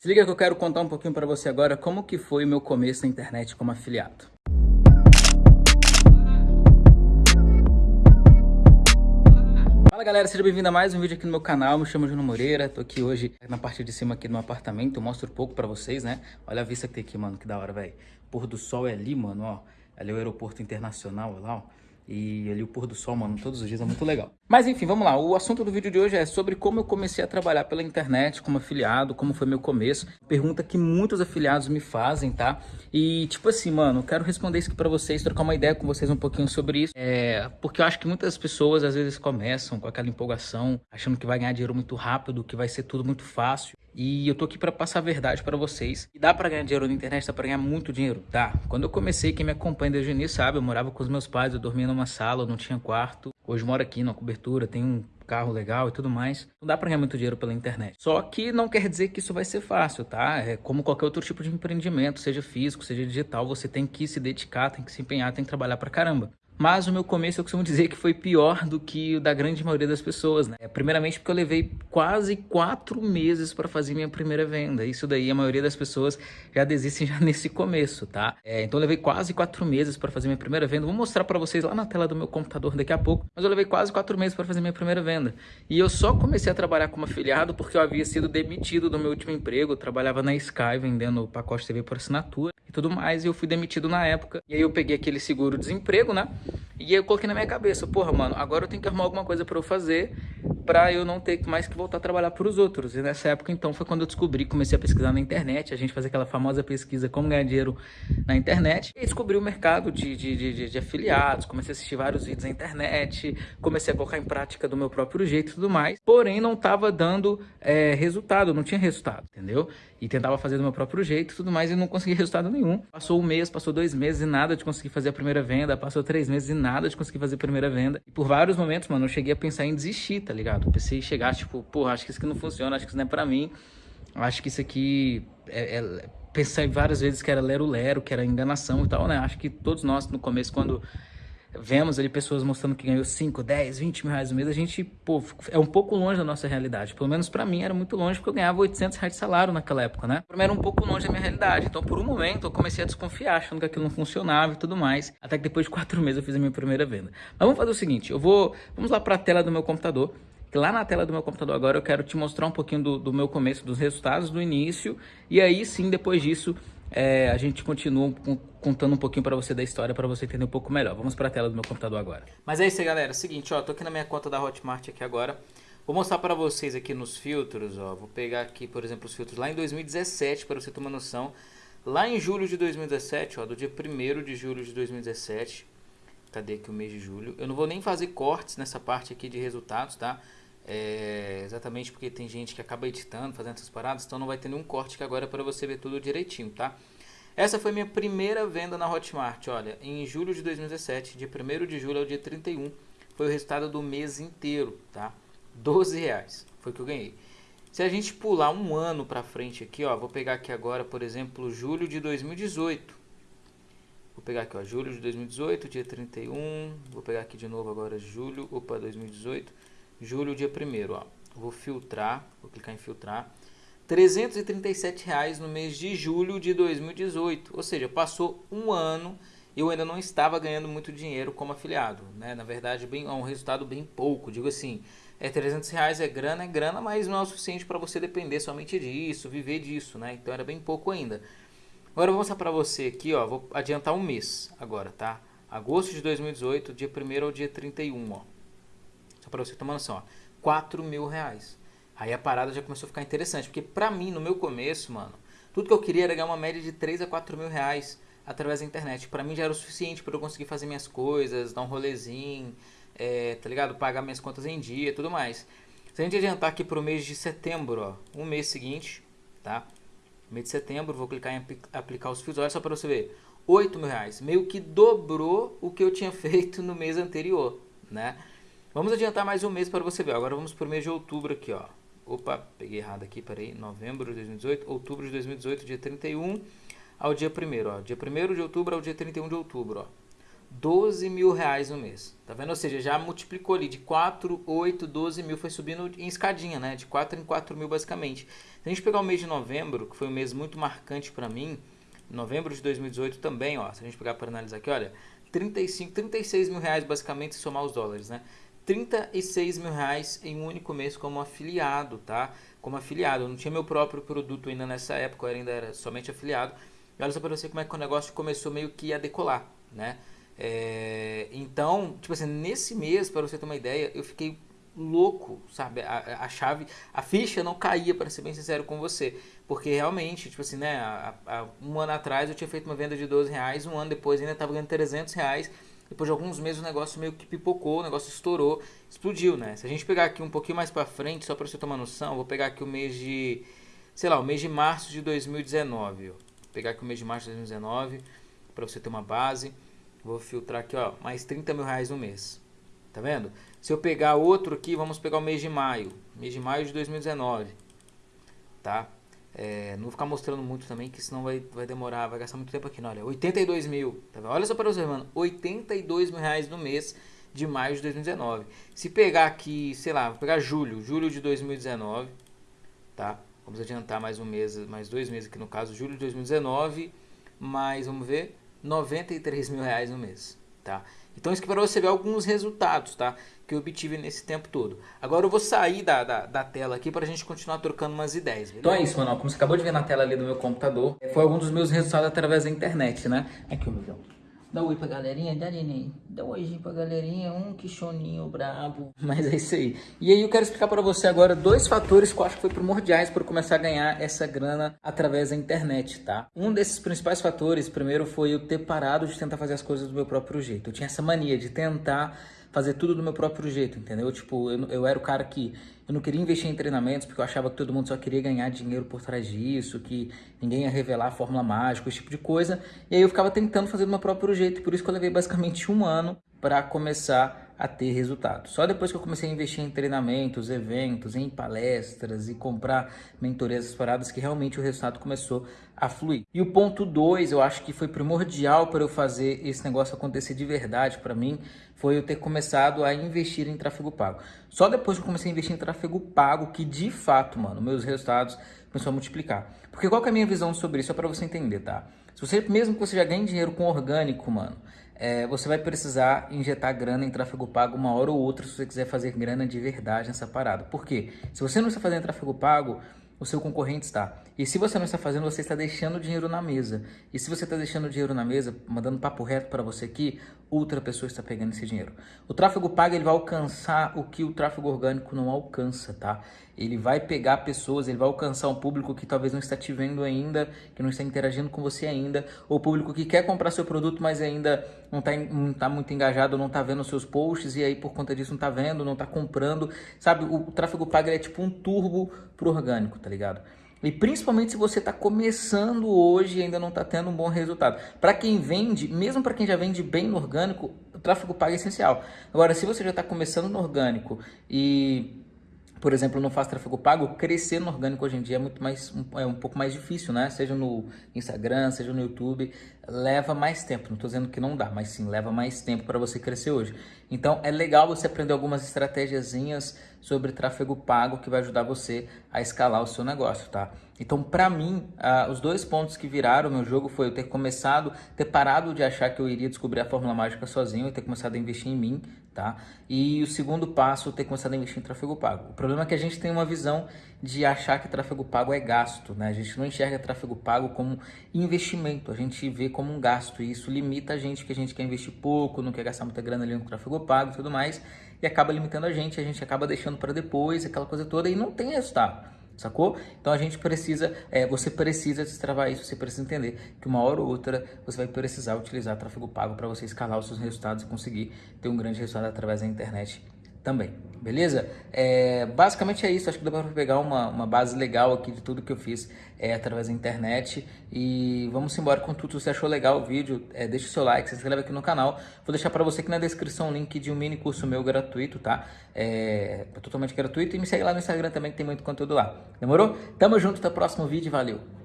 Se liga que eu quero contar um pouquinho para você agora como que foi o meu começo na internet como afiliado. Fala galera, seja bem-vindo a mais um vídeo aqui no meu canal, me chamo Juno Moreira, tô aqui hoje na parte de cima aqui no apartamento, eu mostro um pouco pra vocês, né? Olha a vista que tem aqui, mano, que da hora, velho. Pôr do sol é ali, mano, ó, ali é o aeroporto internacional, olha lá, ó. E ali o pôr do sol, mano, todos os dias é muito legal. Mas enfim, vamos lá. O assunto do vídeo de hoje é sobre como eu comecei a trabalhar pela internet como afiliado, como foi meu começo. Pergunta que muitos afiliados me fazem, tá? E tipo assim, mano, quero responder isso aqui pra vocês, trocar uma ideia com vocês um pouquinho sobre isso. É, porque eu acho que muitas pessoas às vezes começam com aquela empolgação, achando que vai ganhar dinheiro muito rápido, que vai ser tudo muito fácil. E eu tô aqui para passar a verdade para vocês. E dá para ganhar dinheiro na internet, dá para ganhar muito dinheiro, tá? Quando eu comecei, quem me acompanha desde o início sabe, eu morava com os meus pais, eu dormia numa sala, eu não tinha quarto. Hoje moro aqui numa cobertura, tenho um carro legal e tudo mais. Não dá para ganhar muito dinheiro pela internet. Só que não quer dizer que isso vai ser fácil, tá? É como qualquer outro tipo de empreendimento, seja físico, seja digital, você tem que se dedicar, tem que se empenhar, tem que trabalhar pra caramba. Mas o meu começo eu costumo dizer que foi pior do que o da grande maioria das pessoas, né? Primeiramente porque eu levei quase quatro meses para fazer minha primeira venda. Isso daí a maioria das pessoas já desistem já nesse começo, tá? É, então eu levei quase quatro meses para fazer minha primeira venda. Vou mostrar para vocês lá na tela do meu computador daqui a pouco. Mas eu levei quase quatro meses para fazer minha primeira venda. E eu só comecei a trabalhar como afiliado porque eu havia sido demitido do meu último emprego. Eu trabalhava na Sky vendendo pacote TV por assinatura e tudo mais. E eu fui demitido na época. E aí eu peguei aquele seguro-desemprego, né? E eu coloquei na minha cabeça, porra, mano, agora eu tenho que arrumar alguma coisa para eu fazer para eu não ter mais que voltar a trabalhar para os outros. E nessa época, então, foi quando eu descobri, comecei a pesquisar na internet, a gente fazia aquela famosa pesquisa como ganhar dinheiro na internet, e descobri o mercado de, de, de, de afiliados, comecei a assistir vários vídeos na internet, comecei a colocar em prática do meu próprio jeito e tudo mais, porém não estava dando é, resultado, não tinha resultado, entendeu? E tentava fazer do meu próprio jeito e tudo mais e não consegui resultado nenhum. Passou um mês, passou dois meses e nada de conseguir fazer a primeira venda, passou três meses e nada de conseguir fazer a primeira venda. E por vários momentos, mano, eu cheguei a pensar em desistir, tá ligado? Eu pensei em chegar, tipo, porra, acho que isso aqui não funciona, acho que isso não é pra mim. Acho que isso aqui é, é... Pensei várias vezes que era lero-lero, que era enganação e tal, né? Acho que todos nós, no começo, quando vemos ali pessoas mostrando que ganhou 5, 10, 20 mil reais no mês, a gente, pô, é um pouco longe da nossa realidade. Pelo menos para mim era muito longe, porque eu ganhava 800 reais de salário naquela época, né? Pra mim era um pouco longe da minha realidade. Então, por um momento, eu comecei a desconfiar, achando que aquilo não funcionava e tudo mais. Até que depois de quatro meses eu fiz a minha primeira venda. Mas vamos fazer o seguinte, eu vou, vamos lá para a tela do meu computador. Lá na tela do meu computador agora eu quero te mostrar um pouquinho do, do meu começo, dos resultados do início. E aí sim, depois disso, é, a gente continua contando um pouquinho para você da história para você entender um pouco melhor. Vamos para a tela do meu computador agora. Mas é isso aí, galera. Seguinte, ó, tô aqui na minha conta da Hotmart aqui agora. Vou mostrar para vocês aqui nos filtros, ó. Vou pegar aqui, por exemplo, os filtros lá em 2017 para você ter uma noção. Lá em julho de 2017, ó, do dia 1 de julho de 2017. Cadê aqui o mês de julho? Eu não vou nem fazer cortes nessa parte aqui de resultados, tá? É, exatamente porque tem gente que acaba editando, fazendo essas paradas, então não vai ter nenhum corte aqui agora para você ver tudo direitinho, tá? Essa foi minha primeira venda na Hotmart, olha, em julho de 2017, dia 1 de julho ao dia 31, foi o resultado do mês inteiro, tá? 12 reais foi que eu ganhei. Se a gente pular um ano para frente aqui, ó, vou pegar aqui agora, por exemplo, julho de 2018. Vou pegar aqui, ó, julho de 2018, dia 31, vou pegar aqui de novo agora julho, opa, 2018 julho, dia 1 ó. Vou filtrar, vou clicar em filtrar. 337 reais no mês de julho de 2018. Ou seja, passou um ano e eu ainda não estava ganhando muito dinheiro como afiliado. Né? Na verdade, bem, é um resultado bem pouco. Digo assim, é 300 reais, é grana, é grana, mas não é o suficiente para você depender somente disso, viver disso. Né? Então era bem pouco ainda. Agora eu vou mostrar para você aqui, ó, vou adiantar um mês agora, tá? Agosto de 2018, dia 1 ao dia 31, ó. Só para você tomar noção, ó. 4 mil reais. Aí a parada já começou a ficar interessante, porque pra mim, no meu começo, mano, tudo que eu queria era ganhar uma média de 3 a 4 mil reais através da internet. Pra mim já era o suficiente para eu conseguir fazer minhas coisas, dar um rolezinho, é, tá ligado? Pagar minhas contas em dia tudo mais. Se a gente adiantar aqui pro mês de setembro, ó, um mês seguinte, tá? Mês de setembro, vou clicar em aplicar os fios, olha só para você ver. 8 mil reais, meio que dobrou o que eu tinha feito no mês anterior, né? Vamos adiantar mais um mês para você ver. Agora vamos para o mês de outubro aqui, ó. Opa, peguei errado aqui, peraí. Novembro de 2018, outubro de 2018, dia 31 ao dia 1 ó. Dia 1 de outubro ao dia 31 de outubro, ó. 12 mil reais no mês. Tá vendo? Ou seja, já multiplicou ali de 4, 8, 12 mil, foi subindo em escadinha, né? De 4 em 4 mil basicamente. Se a gente pegar o mês de novembro, que foi um mês muito marcante para mim, novembro de 2018 também, ó, se a gente pegar para analisar aqui, olha, 35, 36 mil reais basicamente se somar os dólares, né? 36 mil reais em um único mês como afiliado, tá? Como afiliado. Eu não tinha meu próprio produto ainda nessa época, eu ainda era somente afiliado. E olha só para você como é que o negócio começou meio que a decolar, né? É, então, tipo assim, nesse mês, para você ter uma ideia, eu fiquei louco, sabe? A, a chave, a ficha não caía, para ser bem sincero com você. Porque realmente, tipo assim, né? A, a, um ano atrás eu tinha feito uma venda de 12 reais, um ano depois ainda estava ganhando 300 reais. Depois de alguns meses o negócio meio que pipocou, o negócio estourou, explodiu, né? Se a gente pegar aqui um pouquinho mais para frente, só para você tomar noção, vou pegar aqui o mês de, sei lá, o mês de março de 2019. Ó. Vou pegar aqui o mês de março de 2019 para você ter uma base. Vou filtrar aqui, ó, mais 30 mil reais no mês. Tá vendo? Se eu pegar outro aqui, vamos pegar o mês de maio. Mês de maio de 2019. Tá? É, não vou ficar mostrando muito também, que senão vai, vai demorar, vai gastar muito tempo aqui. Não, olha, 82 mil. Tá vendo? Olha só para você, mano. 82 mil reais no mês de maio de 2019. Se pegar aqui, sei lá, vou pegar julho, julho de 2019, tá? Vamos adiantar mais um mês, mais dois meses aqui no caso, julho de 2019, mais, vamos ver, 93 mil reais no mês, tá? Então isso aqui para você ver alguns resultados, tá? Que eu obtive nesse tempo todo. Agora eu vou sair da, da, da tela aqui para a gente continuar trocando umas ideias. Beleza? Então é isso, mano. Como você acabou de ver na tela ali do meu computador, foi algum dos meus resultados através da internet, né? Aqui, meu Deus. Dá um oi pra galerinha, dá neném. Dá um oi pra galerinha, um quichoninho brabo. Mas é isso aí. E aí eu quero explicar para você agora dois fatores que eu acho que foi primordiais para começar a ganhar essa grana através da internet, tá? Um desses principais fatores, primeiro, foi eu ter parado de tentar fazer as coisas do meu próprio jeito. Eu tinha essa mania de tentar fazer tudo do meu próprio jeito, entendeu? Tipo, eu, eu era o cara que eu não queria investir em treinamentos porque eu achava que todo mundo só queria ganhar dinheiro por trás disso, que ninguém ia revelar a fórmula mágica, esse tipo de coisa. E aí eu ficava tentando fazer do meu próprio jeito, por isso que eu levei basicamente um ano para começar a ter resultado. Só depois que eu comecei a investir em treinamentos, eventos, em palestras e comprar mentorias paradas que realmente o resultado começou a fluir. E o ponto 2, eu acho que foi primordial para eu fazer esse negócio acontecer de verdade para mim, foi eu ter começado a investir em tráfego pago. Só depois que eu comecei a investir em tráfego pago que de fato, mano, meus resultados começaram a multiplicar. Porque qual é a minha visão sobre isso? É para você entender, tá? Se você, mesmo que você já ganhe dinheiro com orgânico, mano, é, você vai precisar injetar grana em tráfego pago uma hora ou outra se você quiser fazer grana de verdade nessa parada. Por quê? Se você não está fazendo tráfego pago, o seu concorrente está. E se você não está fazendo, você está deixando dinheiro na mesa. E se você está deixando dinheiro na mesa, mandando papo reto para você aqui, outra pessoa está pegando esse dinheiro. O tráfego pago ele vai alcançar o que o tráfego orgânico não alcança, tá? Ele vai pegar pessoas, ele vai alcançar um público que talvez não está te vendo ainda, que não está interagindo com você ainda, ou público que quer comprar seu produto, mas ainda não está tá muito engajado, não está vendo seus posts e aí por conta disso não está vendo, não está comprando. Sabe, o, o tráfego pago é tipo um turbo pro orgânico, tá ligado? E principalmente se você está começando hoje e ainda não está tendo um bom resultado. Para quem vende, mesmo para quem já vende bem no orgânico, o tráfego pago é essencial. Agora, se você já está começando no orgânico e por exemplo, não faz tráfego pago, crescer no orgânico hoje em dia é muito mais é um pouco mais difícil, né? Seja no Instagram, seja no YouTube, leva mais tempo. Não estou dizendo que não dá, mas sim leva mais tempo para você crescer hoje. Então é legal você aprender algumas estratégiazinhas sobre tráfego pago que vai ajudar você a escalar o seu negócio, tá? Então, para mim, uh, os dois pontos que viraram o meu jogo foi eu ter começado, ter parado de achar que eu iria descobrir a fórmula mágica sozinho e ter começado a investir em mim, tá? E o segundo passo, ter começado a investir em tráfego pago. O problema é que a gente tem uma visão de achar que tráfego pago é gasto, né? A gente não enxerga tráfego pago como investimento, a gente vê como um gasto e isso limita a gente que a gente quer investir pouco, não quer gastar muita grana ali no tráfego pago e tudo mais, e acaba limitando a gente, a gente acaba deixando para depois, aquela coisa toda e não tem resultado sacou? Então a gente precisa, é, você precisa destravar isso, você precisa entender que uma hora ou outra você vai precisar utilizar tráfego pago para você escalar os seus resultados e conseguir ter um grande resultado através da internet também, beleza? É, basicamente é isso, acho que dá para pegar uma, uma base legal aqui de tudo que eu fiz é, através da internet e vamos embora com tudo, se você achou legal o vídeo, é, deixa o seu like, se inscreve aqui no canal, vou deixar para você aqui na descrição o link de um mini curso meu gratuito, tá? É, é totalmente gratuito e me segue lá no Instagram também que tem muito conteúdo lá, demorou? Tamo junto, até o próximo vídeo, valeu!